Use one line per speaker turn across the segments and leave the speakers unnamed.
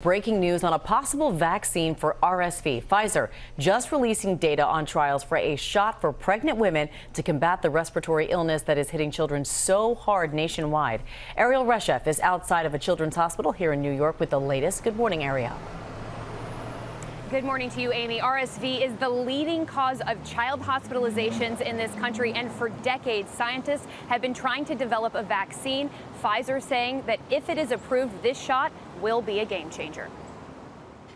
Breaking news on a possible vaccine for RSV. Pfizer just releasing data on trials for a shot for pregnant women to combat the respiratory illness that is hitting children so hard nationwide. Erielle Reshef is outside of a children's hospital here in New York with the latest. Good morning, Erielle.
Good morning to you, Amy. RSV is the leading cause of child hospitalizations in this country, and for decades, scientists have been trying to develop a vaccine. Pfizer saying that if it is approved, this shot will be a game changer.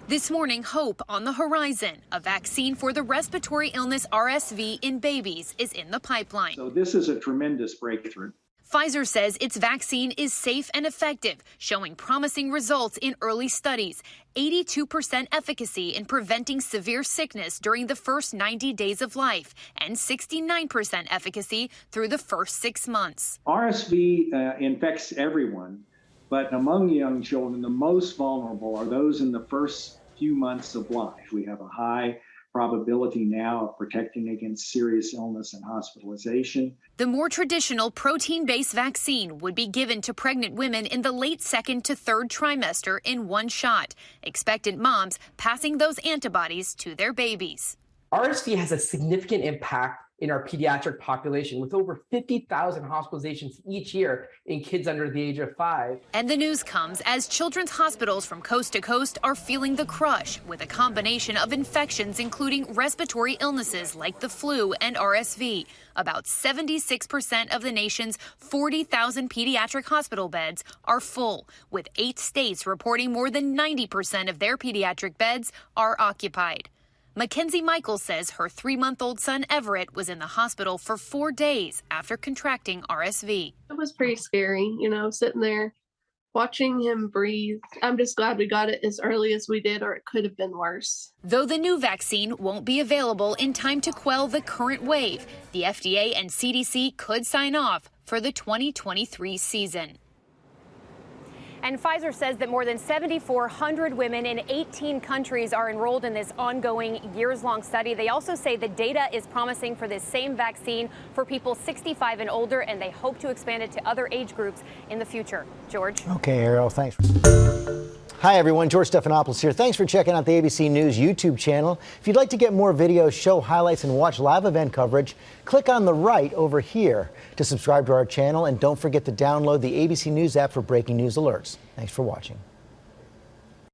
This morning, hope on the horizon. A vaccine for the respiratory illness RSV in babies is in the pipeline.
So, this is a tremendous breakthrough.
Pfizer says its vaccine is safe and effective, showing promising results in early studies 82% efficacy in preventing severe sickness during the first 90 days of life, and 69% efficacy through the first six months.
RSV uh, infects everyone, but among young children, the most vulnerable are those in the first few months of life. We have a high probability now of protecting against serious illness and hospitalization.
The more traditional protein based vaccine would be given to pregnant women in the late second to third trimester in one shot, expectant moms passing those antibodies to their babies.
RSV has a significant impact in our pediatric population with over 50,000 hospitalizations each year in kids under the age of five.
And the news comes as children's hospitals from coast to coast are feeling the crush with a combination of infections, including respiratory illnesses like the flu and RSV. About 76% of the nation's 40,000 pediatric hospital beds are full, with eight states reporting more than 90% of their pediatric beds are occupied. Mackenzie Michael says her three month old son Everett was in the hospital for four days after contracting RSV.
It was pretty scary, you know, sitting there watching him breathe. I'm just glad we got it as early as we did, or it could have been worse.
Though the new vaccine won't be available in time to quell the current wave, the FDA and CDC could sign off for the 2023 season.
And Pfizer says that more than 7,400 women in 18 countries are enrolled in this ongoing years long study. They also say the data is promising for this same vaccine for people 65 and older, and they hope to expand it to other age groups in the future. George?
Okay, Erielle, thanks. Hi, everyone. George Stephanopoulos here. Thanks for checking out the ABC News YouTube channel. If you'd like to get more videos, show highlights, and watch live event coverage, click on the right over here to subscribe to our channel. And don't forget to download the ABC News app for breaking news alerts. Thanks for watching.